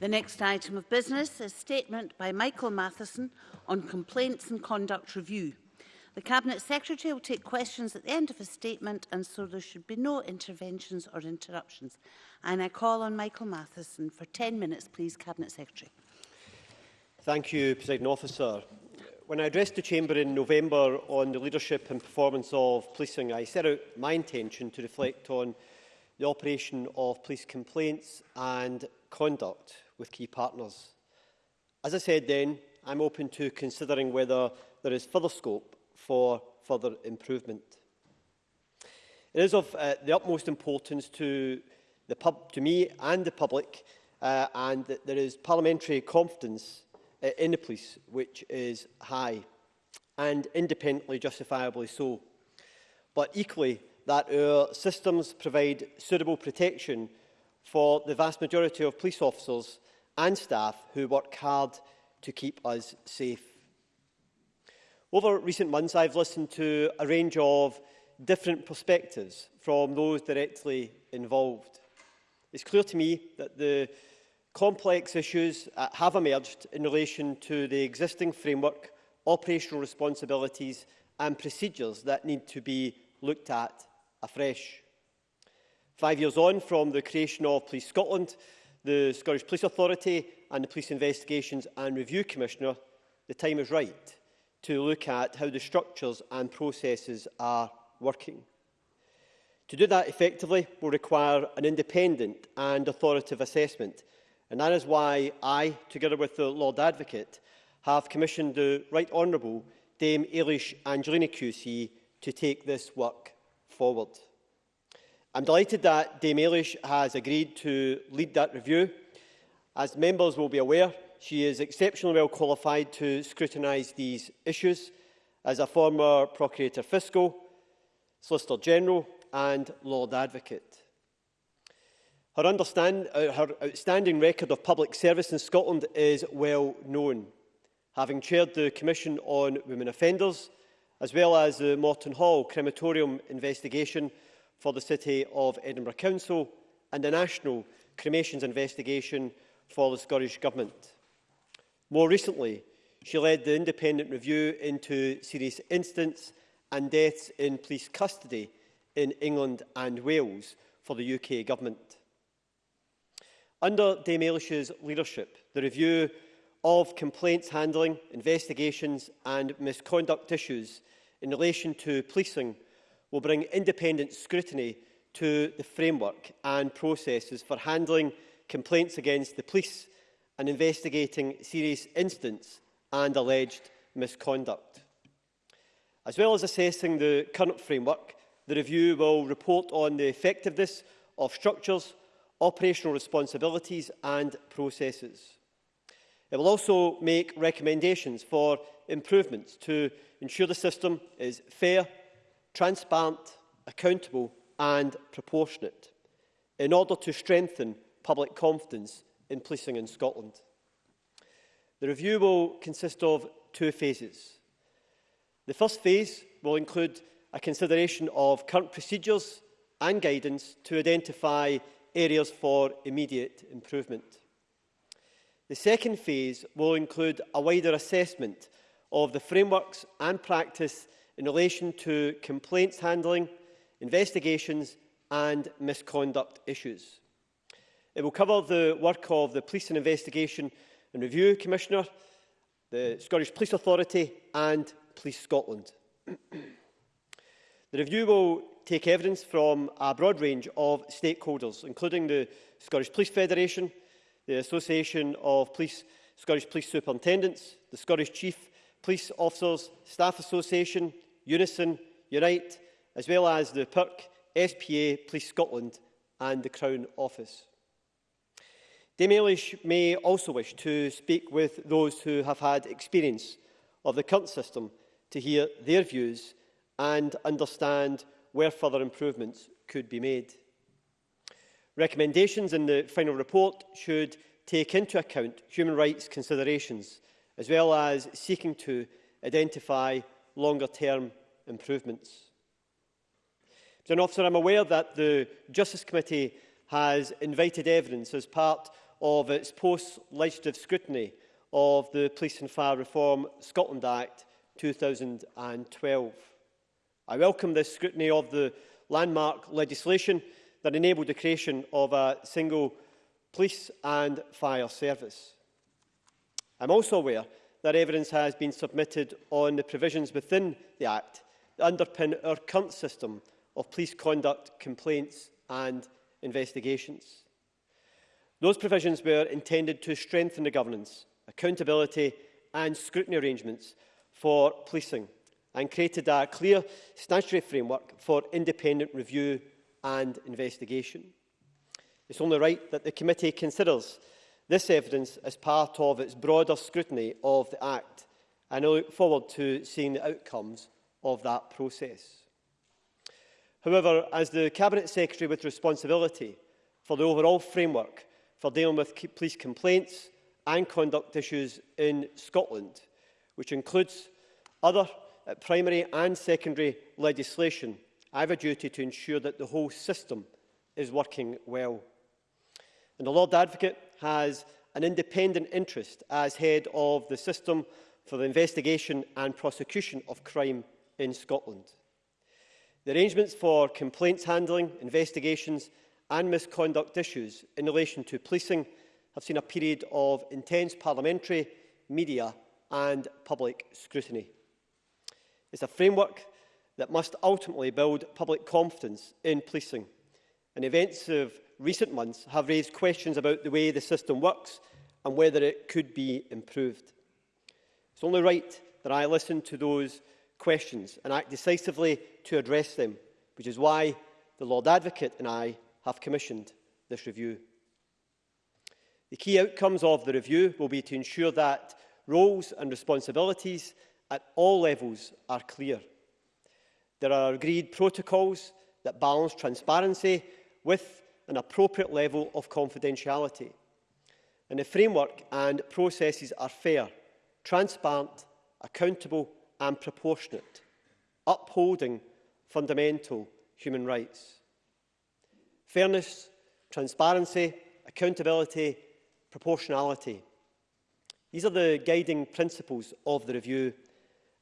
The next item of business is a statement by Michael Matheson on complaints and conduct review. The Cabinet Secretary will take questions at the end of his statement and so there should be no interventions or interruptions. And I call on Michael Matheson for 10 minutes, please, Cabinet Secretary. Thank you, President Officer. When I addressed the Chamber in November on the leadership and performance of policing, I set out my intention to reflect on the operation of police complaints and conduct with key partners. As I said then, I'm open to considering whether there is further scope for further improvement. It is of uh, the utmost importance to, the pub, to me and the public uh, and that there is parliamentary confidence uh, in the police, which is high and independently justifiably so. But equally, that our systems provide suitable protection for the vast majority of police officers and staff who work hard to keep us safe. Over recent months, I've listened to a range of different perspectives from those directly involved. It's clear to me that the complex issues have emerged in relation to the existing framework, operational responsibilities and procedures that need to be looked at afresh. Five years on from the creation of Police Scotland, the Scottish Police Authority and the Police Investigations and Review Commissioner, the time is right to look at how the structures and processes are working. To do that effectively will require an independent and authoritative assessment, and that is why I, together with the Lord Advocate, have commissioned the Right Honourable Dame Eilish Angelina QC to take this work forward. I'm delighted that Dame Eilish has agreed to lead that review. As members will be aware, she is exceptionally well qualified to scrutinise these issues as a former Procurator Fiscal, Solicitor General and Lord Advocate. Her, understand, uh, her outstanding record of public service in Scotland is well known, having chaired the Commission on Women Offenders, as well as the Morton Hall crematorium investigation for the City of Edinburgh Council and a national cremations investigation for the Scottish Government. More recently, she led the independent review into serious incidents and deaths in police custody in England and Wales for the UK Government. Under Dame Eilish's leadership, the review of complaints handling, investigations and misconduct issues in relation to policing will bring independent scrutiny to the framework and processes for handling complaints against the police and investigating serious incidents and alleged misconduct. As well as assessing the current framework, the review will report on the effectiveness of structures, operational responsibilities and processes. It will also make recommendations for improvements to ensure the system is fair, transparent, accountable and proportionate in order to strengthen public confidence in policing in Scotland. The review will consist of two phases. The first phase will include a consideration of current procedures and guidance to identify areas for immediate improvement. The second phase will include a wider assessment of the frameworks and practice in relation to complaints handling, investigations and misconduct issues. It will cover the work of the Police and Investigation and Review Commissioner, the Scottish Police Authority and Police Scotland. the review will take evidence from a broad range of stakeholders, including the Scottish Police Federation, the Association of Police, Scottish Police Superintendents, the Scottish Chief Police Officers Staff Association, Unison, Unite, as well as the PERC, SPA, Police Scotland and the Crown Office. Dame Eilish may also wish to speak with those who have had experience of the current system to hear their views and understand where further improvements could be made. Recommendations in the final report should take into account human rights considerations, as well as seeking to identify longer-term improvements. Mr Officer, I'm aware that the Justice Committee has invited evidence as part of its post-legislative scrutiny of the Police and Fire Reform Scotland Act 2012. I welcome this scrutiny of the landmark legislation that enabled the creation of a single police and fire service. I'm also aware that evidence has been submitted on the provisions within the Act underpin our current system of police conduct, complaints and investigations. Those provisions were intended to strengthen the governance, accountability and scrutiny arrangements for policing and created a clear statutory framework for independent review and investigation. It's only right that the committee considers this evidence as part of its broader scrutiny of the Act and I look forward to seeing the outcomes of that process. However, as the Cabinet Secretary with responsibility for the overall framework for dealing with police complaints and conduct issues in Scotland, which includes other uh, primary and secondary legislation, I have a duty to ensure that the whole system is working well. And the Lord Advocate has an independent interest as head of the system for the investigation and prosecution of crime in Scotland. The arrangements for complaints handling, investigations and misconduct issues in relation to policing have seen a period of intense parliamentary, media and public scrutiny. It's a framework that must ultimately build public confidence in policing. And events of recent months have raised questions about the way the system works and whether it could be improved. It's only right that I listen to those questions and act decisively to address them, which is why the Lord Advocate and I have commissioned this review. The key outcomes of the review will be to ensure that roles and responsibilities at all levels are clear. There are agreed protocols that balance transparency with an appropriate level of confidentiality. And the framework and processes are fair, transparent, accountable and proportionate, upholding fundamental human rights. Fairness, transparency, accountability, proportionality. These are the guiding principles of the review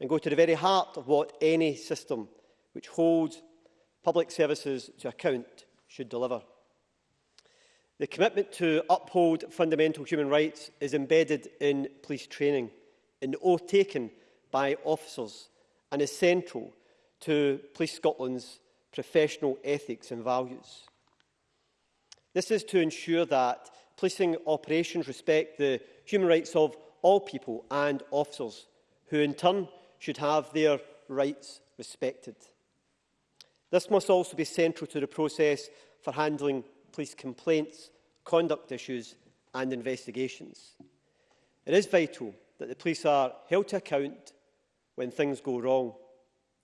and go to the very heart of what any system which holds public services to account should deliver. The commitment to uphold fundamental human rights is embedded in police training, in the oath taken by officers and is central to Police Scotland's professional ethics and values. This is to ensure that policing operations respect the human rights of all people and officers, who in turn should have their rights respected. This must also be central to the process for handling police complaints, conduct issues and investigations. It is vital that the police are held to account when things go wrong.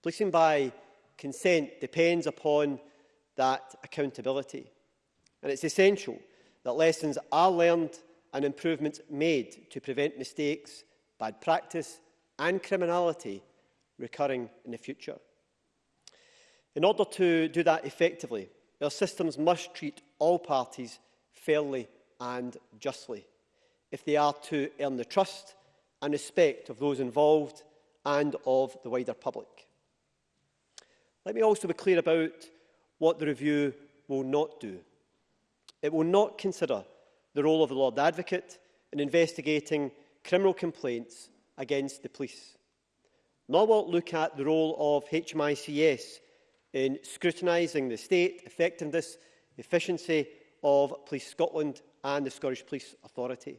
Policing by consent depends upon that accountability. And it's essential that lessons are learned and improvements made to prevent mistakes, bad practice and criminality recurring in the future. In order to do that effectively, our systems must treat all parties fairly and justly if they are to earn the trust and respect of those involved and of the wider public. Let me also be clear about what the review will not do. It will not consider the role of the Lord Advocate in investigating criminal complaints against the police. Nor will it look at the role of HMICS in scrutinising the state, effectiveness, efficiency of Police Scotland and the Scottish Police Authority.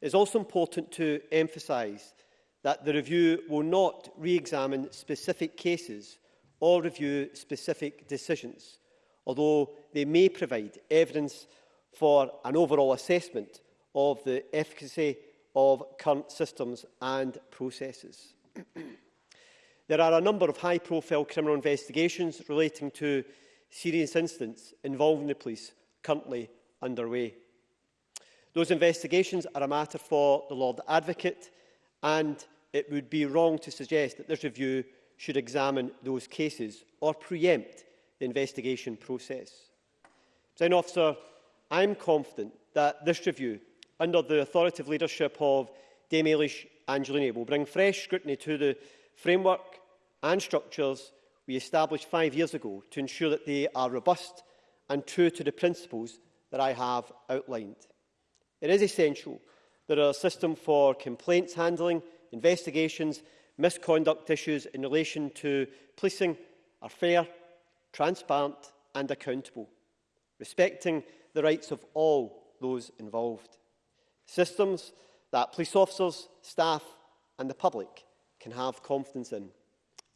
It is also important to emphasise that the review will not re-examine specific cases or review specific decisions, although they may provide evidence for an overall assessment of the efficacy of current systems and processes. there are a number of high-profile criminal investigations relating to serious incidents involving the police currently underway. Those investigations are a matter for the Lord Advocate and it would be wrong to suggest that this review should examine those cases or preempt the investigation process. President Officer, I confident that this review, under the authoritative leadership of Dame Eilish Angelini, will bring fresh scrutiny to the framework and structures we established five years ago to ensure that they are robust and true to the principles that I have outlined. It is essential that our system for complaints handling investigations, misconduct issues in relation to policing are fair, transparent and accountable, respecting the rights of all those involved. Systems that police officers, staff and the public can have confidence in.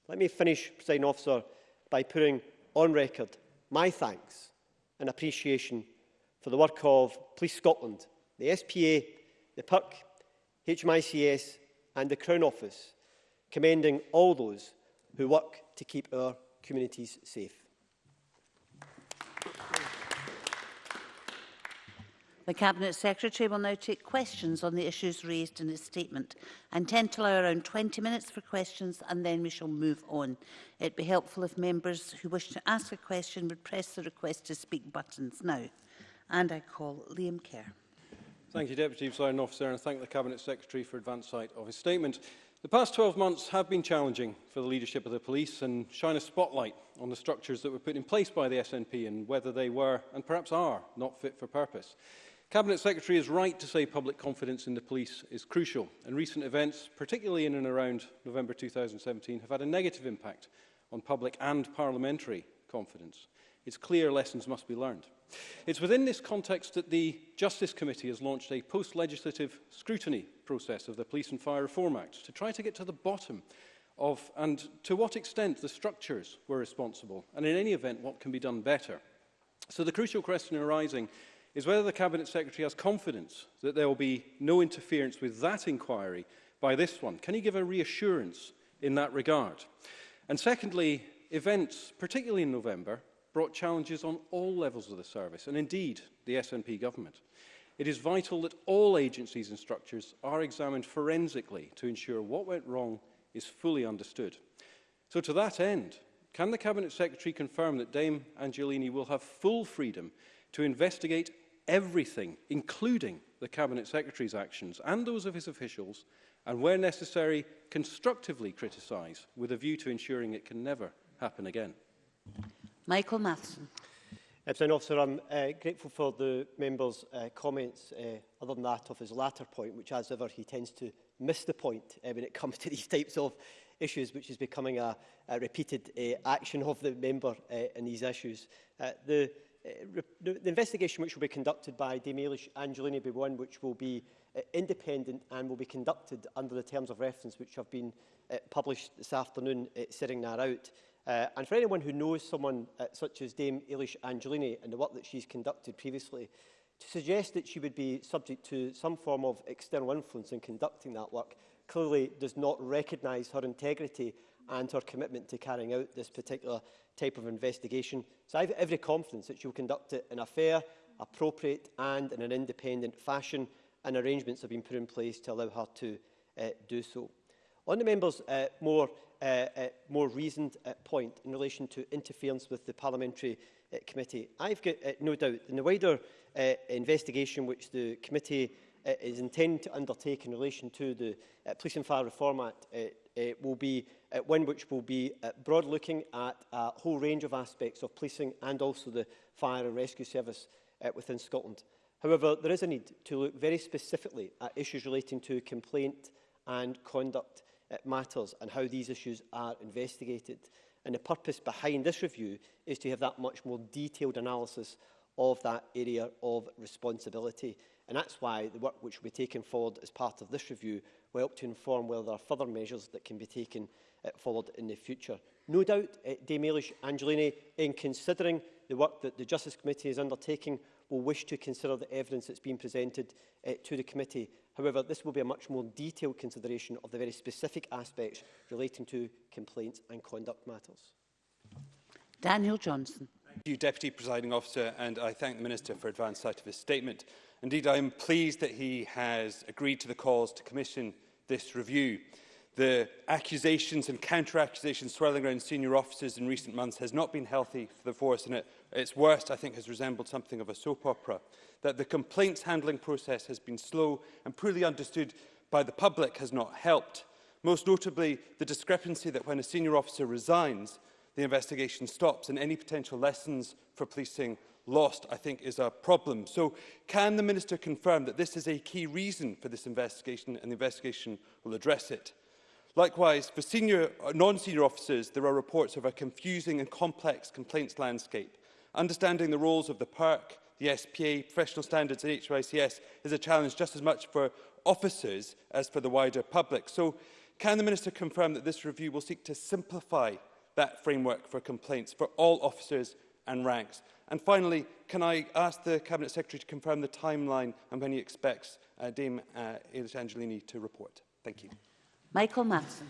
Let me finish, President Officer, by putting on record my thanks and appreciation for the work of Police Scotland, the SPA, the PUC, HMICS and the Crown Office, commending all those who work to keep our communities safe. The Cabinet Secretary will now take questions on the issues raised in his statement. I intend to allow around 20 minutes for questions and then we shall move on. It would be helpful if members who wish to ask a question would press the request to speak buttons now. And I call Liam Kerr. Thank you, Deputy Presiding Officer, and thank the Cabinet Secretary for advance sight of his statement. The past 12 months have been challenging for the leadership of the police and shine a spotlight on the structures that were put in place by the SNP and whether they were, and perhaps are, not fit for purpose. Cabinet Secretary is right to say public confidence in the police is crucial, and recent events, particularly in and around November 2017, have had a negative impact on public and parliamentary confidence. It's clear lessons must be learned. It's within this context that the Justice Committee has launched a post-legislative scrutiny process of the Police and Fire Reform Act to try to get to the bottom of and to what extent the structures were responsible and in any event what can be done better. So the crucial question arising is whether the Cabinet Secretary has confidence that there will be no interference with that inquiry by this one. Can he give a reassurance in that regard? And secondly, events, particularly in November, brought challenges on all levels of the service, and indeed the SNP government. It is vital that all agencies and structures are examined forensically to ensure what went wrong is fully understood. So to that end, can the Cabinet Secretary confirm that Dame Angelini will have full freedom to investigate everything, including the Cabinet Secretary's actions and those of his officials, and where necessary, constructively criticise with a view to ensuring it can never happen again? Michael Matheson. Uh, President Officer, I'm uh, grateful for the member's uh, comments, uh, other than that of his latter point, which, as ever, he tends to miss the point uh, when it comes to these types of issues, which is becoming a, a repeated uh, action of the member uh, in these issues. Uh, the, uh, the investigation which will be conducted by Dame Eilish and Julian be one which will be uh, independent and will be conducted under the terms of reference which have been uh, published this afternoon, uh, setting that out. Uh, and for anyone who knows someone uh, such as Dame Eilish Angelini and the work that she's conducted previously, to suggest that she would be subject to some form of external influence in conducting that work clearly does not recognise her integrity and her commitment to carrying out this particular type of investigation. So I have every confidence that she will conduct it in a fair, appropriate and in an independent fashion and arrangements have been put in place to allow her to uh, do so. On the member's uh, more uh, uh, more reasoned uh, point in relation to interference with the parliamentary uh, committee. I've got uh, no doubt in the wider uh, investigation which the committee uh, is intended to undertake in relation to the uh, Police and Fire Reform Act uh, uh, will be uh, one which will be uh, broad looking at a whole range of aspects of policing and also the fire and rescue service uh, within Scotland. However, there is a need to look very specifically at issues relating to complaint and conduct Uh, matters and how these issues are investigated. And the purpose behind this review is to have that much more detailed analysis of that area of responsibility. And that's why the work which will be taken forward as part of this review will help to inform whether there are further measures that can be taken uh, forward in the future. No doubt, uh, Dame Eilish Angelini, in considering the work that the Justice Committee is undertaking, will wish to consider the evidence that's been presented uh, to the committee However, this will be a much more detailed consideration of the very specific aspects relating to complaints and conduct matters. Daniel Johnson. Thank you, Deputy Presiding Officer, and I thank the Minister for advance sight of his statement. Indeed, I am pleased that he has agreed to the calls to commission this review. The accusations and counter-accusations swirling around senior officers in recent months has not been healthy for the force and at its worst I think has resembled something of a soap opera. That the complaints handling process has been slow and poorly understood by the public has not helped. Most notably, the discrepancy that when a senior officer resigns, the investigation stops and any potential lessons for policing lost, I think, is a problem. So can the Minister confirm that this is a key reason for this investigation and the investigation will address it? Likewise, for senior uh, non-senior officers, there are reports of a confusing and complex complaints landscape. Understanding the roles of the PERC, the SPA, professional standards and HRICS is a challenge just as much for officers as for the wider public. So can the Minister confirm that this review will seek to simplify that framework for complaints for all officers and ranks? And finally, can I ask the Cabinet Secretary to confirm the timeline and when he expects uh, Dame uh, Ailish Angelini to report? Thank you. Michael Matson.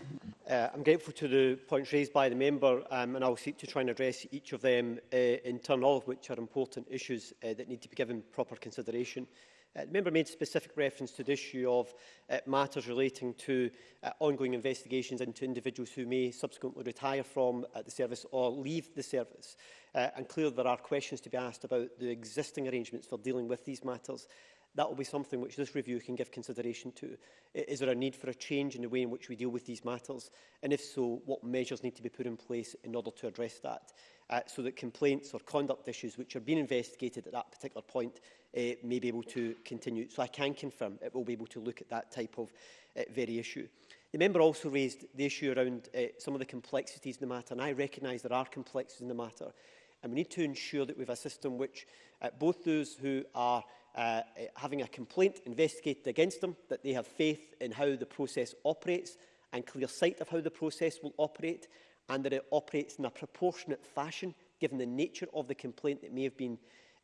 Uh, I'm grateful to the points raised by the member um, and I'll seek to try and address each of them uh, in turn, all of which are important issues uh, that need to be given proper consideration. Uh, the member made specific reference to the issue of uh, matters relating to uh, ongoing investigations into individuals who may subsequently retire from uh, the service or leave the service. Uh, and clearly there are questions to be asked about the existing arrangements for dealing with these matters that will be something which this review can give consideration to. Is there a need for a change in the way in which we deal with these matters? And if so, what measures need to be put in place in order to address that? Uh, so that complaints or conduct issues which are being investigated at that particular point uh, may be able to continue. So I can confirm it will be able to look at that type of uh, very issue. The member also raised the issue around uh, some of the complexities in the matter, and I recognise there are complexities in the matter. And we need to ensure that we have a system which uh, both those who are uh, eh, having a complaint investigated against them, that they have faith in how the process operates and clear sight of how the process will operate, and that it operates in a proportionate fashion given the nature of the complaint that may have been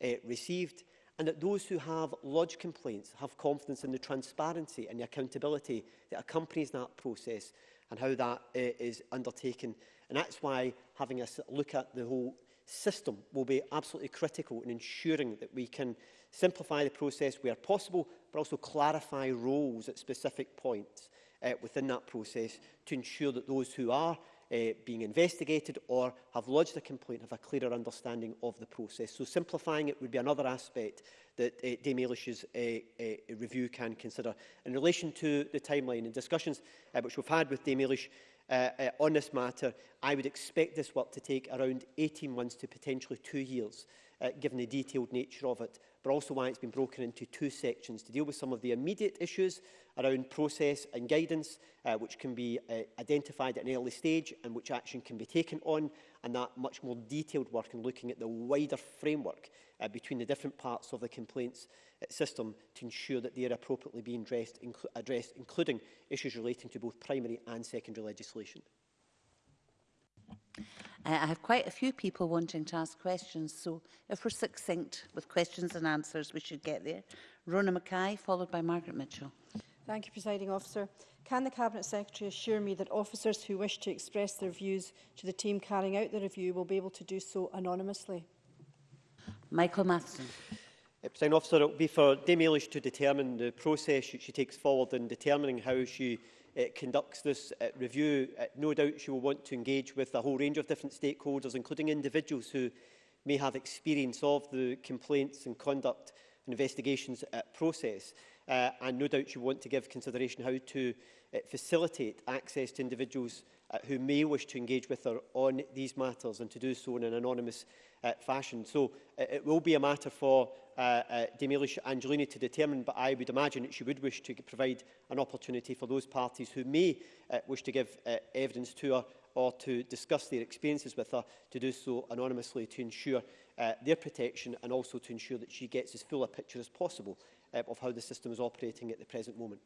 uh, received, and that those who have lodged complaints have confidence in the transparency and the accountability that accompanies that process and how that uh, is undertaken. And that's why having a look at the whole system will be absolutely critical in ensuring that we can simplify the process where possible, but also clarify roles at specific points uh, within that process to ensure that those who are uh, being investigated or have lodged a complaint have a clearer understanding of the process. So simplifying it would be another aspect that uh, Dame Eilish's uh, uh, review can consider. In relation to the timeline and discussions uh, which we've had with Dame Eilish uh, uh, on this matter, I would expect this work to take around 18 months to potentially two years uh, given the detailed nature of it, but also why it's been broken into two sections to deal with some of the immediate issues around process and guidance, uh, which can be uh, identified at an early stage and which action can be taken on, and that much more detailed work in looking at the wider framework uh, between the different parts of the complaints uh, system to ensure that they are appropriately being addressed, inc addressed, including issues relating to both primary and secondary legislation. Uh, I have quite a few people wanting to ask questions, so if we're succinct with questions and answers, we should get there. Rona Mackay, followed by Margaret Mitchell. Thank you, Presiding Officer. Can the Cabinet Secretary assure me that officers who wish to express their views to the team carrying out the review will be able to do so anonymously? Michael Matheson. Uh, President Officer, it will be for Dame Ailish to determine the process she takes forward in determining how she conducts this uh, review, uh, no doubt she will want to engage with a whole range of different stakeholders, including individuals who may have experience of the complaints and conduct and investigations uh, process uh, and no doubt you want to give consideration how to uh, facilitate access to individuals uh, who may wish to engage with her on these matters and to do so in an anonymous uh, fashion. So uh, it will be a matter for uh, uh, Demelish Angelini to determine, but I would imagine that she would wish to provide an opportunity for those parties who may uh, wish to give uh, evidence to her or to discuss their experiences with her to do so anonymously to ensure uh, their protection and also to ensure that she gets as full a picture as possible uh, of how the system is operating at the present moment.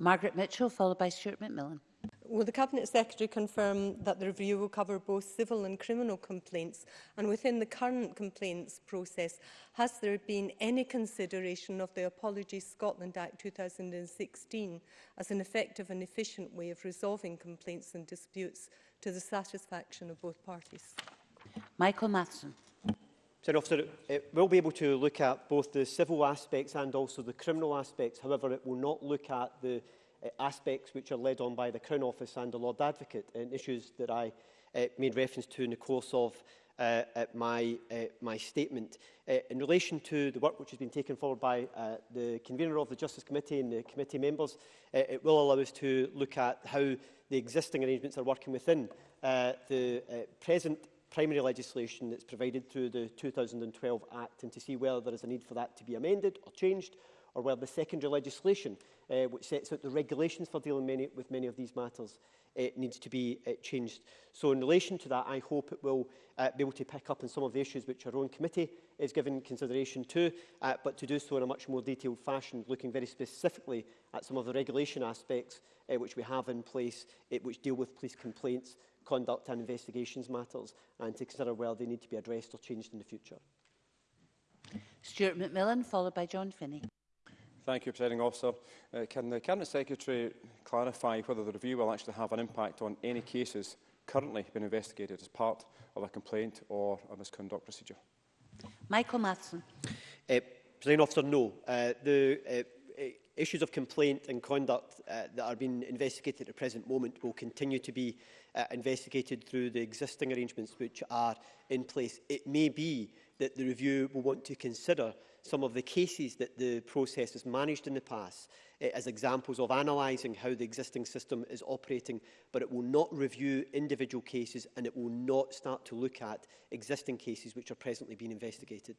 Margaret Mitchell, followed by Stuart McMillan. Will the Cabinet Secretary confirm that the review will cover both civil and criminal complaints? And within the current complaints process, has there been any consideration of the Apology Scotland Act 2016 as an effective and efficient way of resolving complaints and disputes to the satisfaction of both parties? Michael Matheson. Sorry, Officer, it eh, will be able to look at both the civil aspects and also the criminal aspects. However, it will not look at the uh, aspects which are led on by the Crown Office and the Lord Advocate, eh, and issues that I uh, made reference to in the course of uh, at my, uh, my statement. Uh, in relation to the work which has been taken forward by uh, the convener of the Justice Committee and the committee members, uh, it will allow us to look at how the existing arrangements are working within uh, the uh, present primary legislation that's provided through the 2012 Act and to see whether there is a need for that to be amended or changed or whether the secondary legislation uh, which sets out the regulations for dealing many, with many of these matters uh, needs to be uh, changed. So in relation to that, I hope it will uh, be able to pick up on some of the issues which our own committee is giving consideration to, uh, but to do so in a much more detailed fashion, looking very specifically at some of the regulation aspects uh, which we have in place, uh, which deal with police complaints conduct and investigations matters and to consider whether they need to be addressed or changed in the future. Stuart McMillan, followed by John Finney. Thank you, Presiding Officer. Uh, can the Cabinet Secretary clarify whether the review will actually have an impact on any cases currently being investigated as part of a complaint or a misconduct procedure? Michael Matheson. Uh, Presiding Officer, no. Uh, the uh, uh issues of complaint and conduct uh, that are being investigated at the present moment will continue to be uh, investigated through the existing arrangements which are in place. It may be that the review will want to consider some of the cases that the process has managed in the past uh, as examples of analysing how the existing system is operating, but it will not review individual cases and it will not start to look at existing cases which are presently being investigated.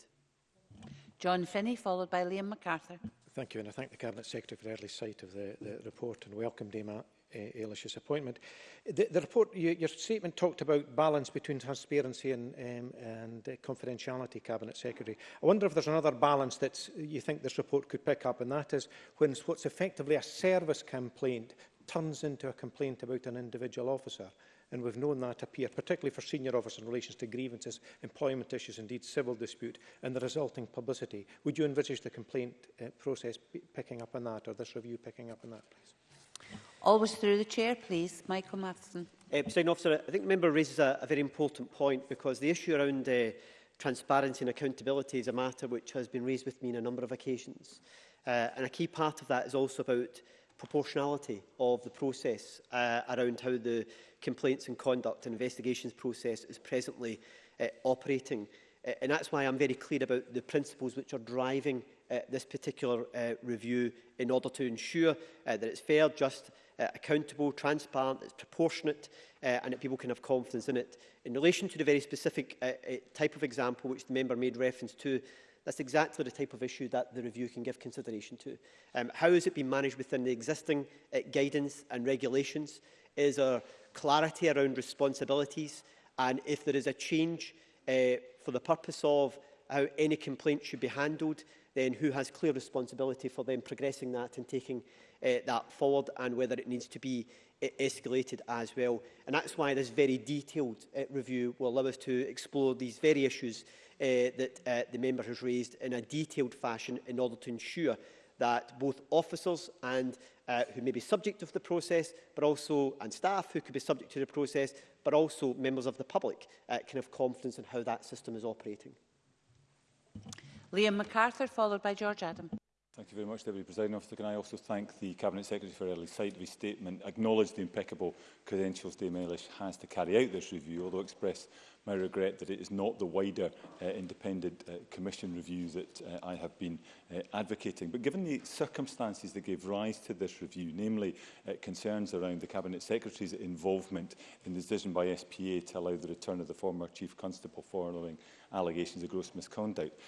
John Finney, followed by Liam MacArthur. Thank you, and I thank the Cabinet Secretary for early sight of the, the report and welcomed him uh, eh, Eilish's appointment. The, the report, you, your statement talked about balance between transparency and, um, and uh, confidentiality, Cabinet Secretary. I wonder if there's another balance that you think this report could pick up, and that is when what's effectively a service complaint turns into a complaint about an individual officer. And we've known that appear, particularly for senior officers in relation to grievances, employment issues, indeed civil dispute, and the resulting publicity. Would you envisage the complaint uh, process picking up on that, or this review picking up on that, please? Always through the chair, please. Michael Matheson. Uh, President Officer, I think the member raises a, a very important point because the issue around uh, transparency and accountability is a matter which has been raised with me on a number of occasions. Uh, and a key part of that is also about proportionality of the process uh, around how the complaints and conduct and investigations process is presently uh, operating. Uh, and that's why I'm very clear about the principles which are driving uh, this particular uh, review in order to ensure uh, that it's fair, just uh, accountable, transparent, it's proportionate, uh, and that people can have confidence in it. In relation to the very specific uh, uh, type of example which the member made reference to, that's exactly the type of issue that the review can give consideration to. Um, how is it been managed within the existing uh, guidance and regulations? Is there clarity around responsibilities? And if there is a change uh, for the purpose of how any complaint should be handled, then who has clear responsibility for them progressing that and taking uh, that forward and whether it needs to be uh, escalated as well. And that's why this very detailed uh, review will allow us to explore these very issues uh, that uh, the member has raised in a detailed fashion in order to ensure that both officers and uh, who may be subject of the process, but also and staff who could be subject to the process, but also members of the public uh, can have confidence in how that system is operating. Liam MacArthur, followed by George Adam. Thank you very much, Deputy Presiding Officer. Can I also thank the Cabinet Secretary for early sight of his statement, acknowledge the impeccable credentials Dame Eilish has to carry out this review, although express my regret that it is not the wider uh, independent uh, commission review that uh, I have been uh, advocating. But given the circumstances that gave rise to this review, namely uh, concerns around the Cabinet Secretary's involvement in the decision by SPA to allow the return of the former Chief Constable following allegations of gross misconduct,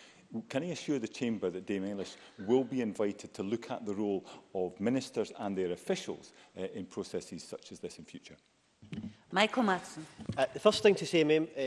can I assure the Chamber that Dame Ellis will be invited to look at the role of ministers and their officials uh, in processes such as this in future? Michael Matson. Uh, the first thing to say, Ma'am, uh,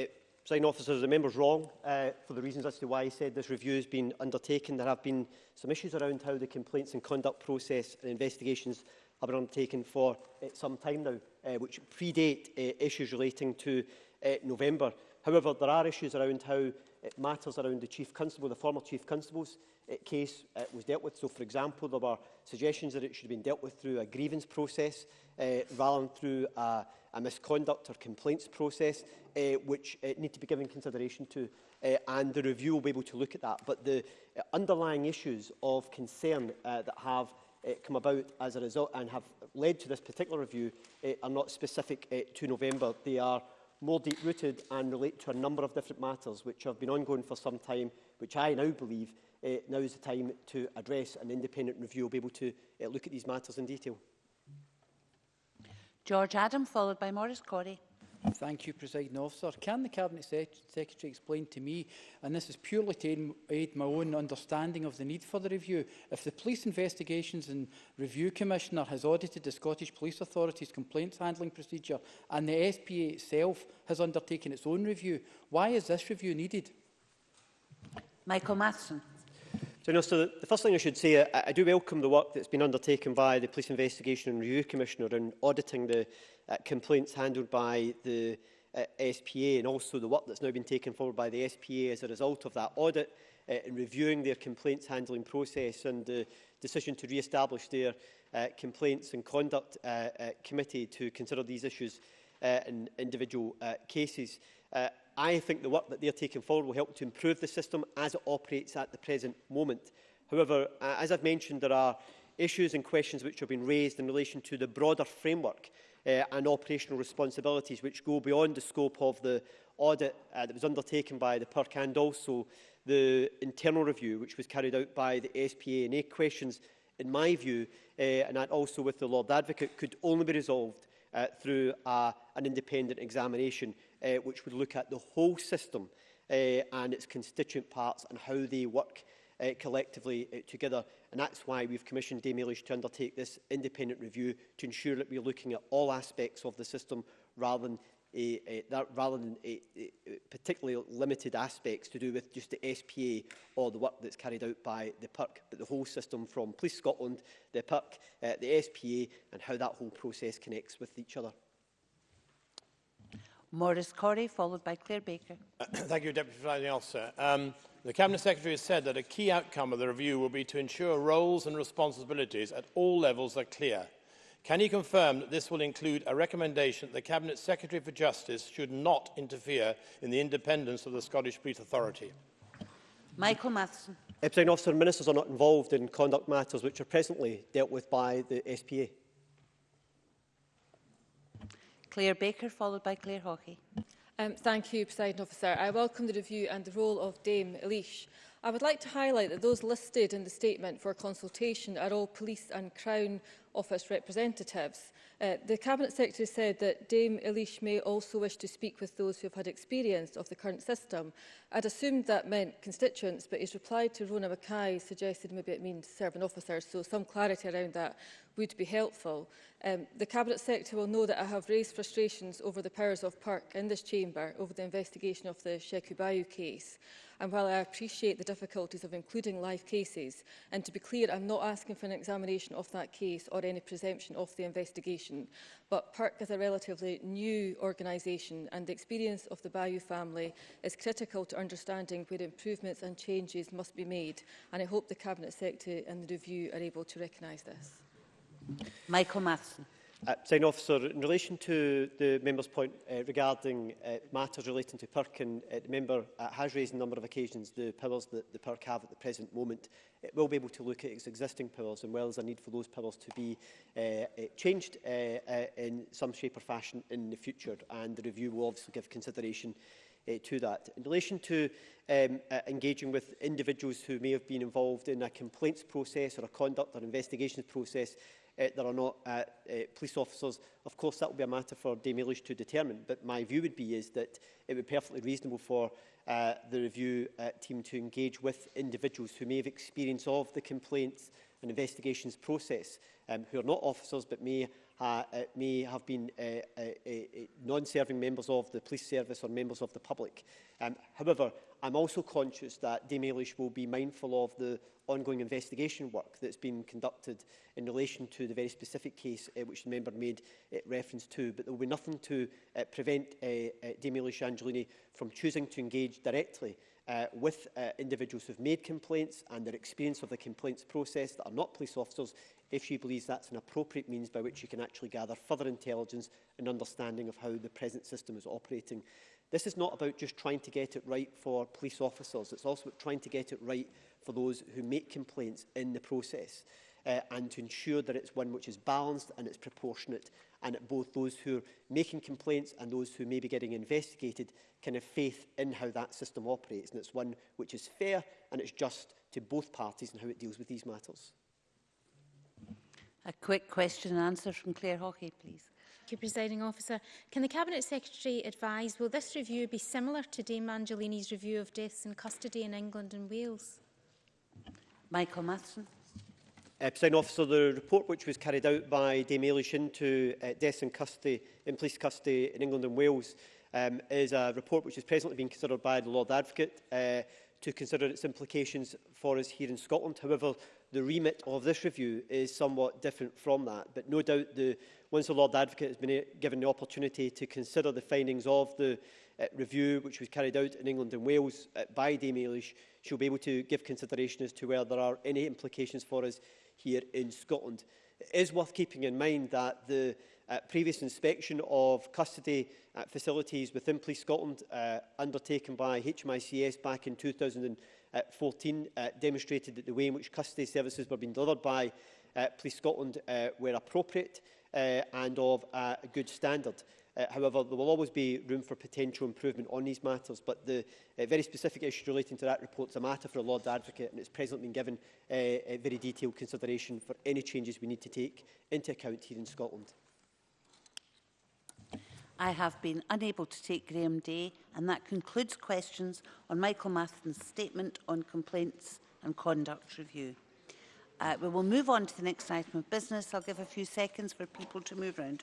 Sign officers, the member's wrong uh, for the reasons as to why he said this review has been undertaken. There have been some issues around how the complaints and conduct process and investigations have been undertaken for uh, some time now, uh, which predate uh, issues relating to uh, November. However, there are issues around how it matters around the Chief Constable, the former Chief Constable's uh, case uh, was dealt with. So, for example, there were suggestions that it should have been dealt with through a grievance process uh, rather than through a, a misconduct or complaints process, uh, which uh, need to be given consideration to. Uh, and the review will be able to look at that. But the uh, underlying issues of concern uh, that have uh, come about as a result and have led to this particular review uh, are not specific uh, to November. They are more deep-rooted and relate to a number of different matters which have been ongoing for some time, which I now believe uh, now is the time to address an independent review will be able to uh, look at these matters in detail. George Adam, followed by Maurice Corrie. Thank you, President Officer. Can the Cabinet Secretary explain to me, and this is purely to aid my own understanding of the need for the review, if the Police Investigations and Review Commissioner has audited the Scottish Police Authority's complaints handling procedure and the SPA itself has undertaken its own review, why is this review needed? Michael Matheson. So, so the first thing I should say, I, I do welcome the work that's been undertaken by the Police Investigation and Review Commissioner in auditing the uh, complaints handled by the uh, SPA and also the work that's now been taken forward by the SPA as a result of that audit uh, in reviewing their complaints handling process and the decision to re-establish their uh, complaints and conduct uh, uh, committee to consider these issues uh, in individual uh, cases. Uh, I think the work that they're taking forward will help to improve the system as it operates at the present moment. However, uh, as I've mentioned, there are issues and questions which have been raised in relation to the broader framework Uh, and operational responsibilities which go beyond the scope of the audit uh, that was undertaken by the PERC and also the internal review which was carried out by the SPA and A questions in my view, uh, and that also with the Lord Advocate, could only be resolved uh, through a, uh, an independent examination uh, which would look at the whole system uh, and its constituent parts and how they work uh, collectively uh, together. And that's why we've commissioned Dame Eilish to undertake this independent review to ensure that we're looking at all aspects of the system rather than uh, uh, that rather than uh, uh, particularly limited aspects to do with just the SPA or the work that's carried out by the PERC, but the whole system from Police Scotland, the PERC, uh, the SPA and how that whole process connects with each other. Maurice Corey, followed by Claire Baker. Uh, thank you, Deputy Presiding Officer. Um, The Cabinet Secretary has said that a key outcome of the review will be to ensure roles and responsibilities at all levels are clear. Can he confirm that this will include a recommendation that the Cabinet Secretary for Justice should not interfere in the independence of the Scottish Police Authority? Michael Matheson. Uh, President ministers are not involved in conduct matters which are presently dealt with by the SPA. Claire Baker, followed by Claire Hawkey. Um, thank you, President Officer. I welcome the review and the role of Dame Elish. I would like to highlight that those listed in the statement for consultation are all police and Crown Office representatives. Uh, the Cabinet Secretary said that Dame Elish may also wish to speak with those who have had experience of the current system. I'd assumed that meant constituents, but his reply to Rona Mackay suggested maybe it means serving officers, so some clarity around that would be helpful. Um, the Cabinet Secretary will know that I have raised frustrations over the powers of PERC in this chamber over the investigation of the Sheku case. And while I appreciate the difficulties of including live cases, and to be clear, I'm not asking for an examination of that case or any presumption of the investigation, but PERC is a relatively new organisation and the experience of the Bayou family is critical to understanding where improvements and changes must be made. And I hope the Cabinet Secretary and the review are able to recognise this. Michael Matheson. Uh, officer, in relation to the member's point uh, regarding uh, matters relating to Perkin, and uh, the member uh, has raised a number of occasions the powers that the PERC have at the present moment. It will be able to look at its existing powers and well as a need for those powers to be uh, uh, changed uh, uh, in some shape or fashion in the future. And the review will obviously give consideration uh, uh, to that. In relation to um, uh, engaging with individuals who may have been involved in a complaints process or a conduct or investigations process uh, that are not uh, uh, police officers, of course that will be a matter for Dame Eilish to determine, but my view would be is that it would be perfectly reasonable for uh, the review uh, team to engage with individuals who may have experience of the complaints and investigations process, um, who are not officers but may Uh, may have been uh, uh, uh, uh, non-serving members of the police service or members of the public. Um, however, I'm also conscious that Dame Eilish will be mindful of the ongoing investigation work that's been conducted in relation to the very specific case uh, which the member made uh, reference to, but there will be nothing to uh, prevent uh, uh, Dame Eilish Angelini from choosing to engage directly uh, with uh, individuals who've made complaints and their experience of the complaints process that are not police officers if she believes that's an appropriate means by which she can actually gather further intelligence and understanding of how the present system is operating. This is not about just trying to get it right for police officers, it's also about trying to get it right for those who make complaints in the process uh, and to ensure that it's one which is balanced and it's proportionate and that both those who are making complaints and those who may be getting investigated can have faith in how that system operates and it's one which is fair and it's just to both parties and how it deals with these matters. A quick question and answer from Claire Hockey, please. Thank you, Presiding Officer. Can the Cabinet Secretary advise, will this review be similar to Dame Angelini's review of deaths in custody in England and Wales? Michael Matheson. Uh, Presiding Officer, the report which was carried out by Dame Eilish into uh, deaths in custody, in police custody in England and Wales um, is a report which is presently being considered by the Lord Advocate uh, to consider its implications for us here in Scotland. However, the remit of this review is somewhat different from that. But no doubt, the, once the Lord Advocate has been eh, given the opportunity to consider the findings of the uh, review, which was carried out in England and Wales uh, by Dame Eilish, she'll be able to give consideration as to whether there are any implications for us here in Scotland. It is worth keeping in mind that the uh, previous inspection of custody uh, facilities within Police Scotland uh, undertaken by HMICS back in 2000 14 uh, uh, demonstrated that the way in which custody services were being delivered by uh, Police Scotland were appropriate and of a good standard. Uh, however, there will always be room for potential improvement on these matters, but the uh, very specific issue relating to that report is a matter for a Lord Advocate, and it's presently been given uh, a very detailed consideration for any changes we need to take into account here in Scotland. I have been unable to take Graham Day, and that concludes questions on Michael Matheson's statement on complaints and conduct review. Uh, we will move on to the next item of business. I'll give a few seconds for people to move around.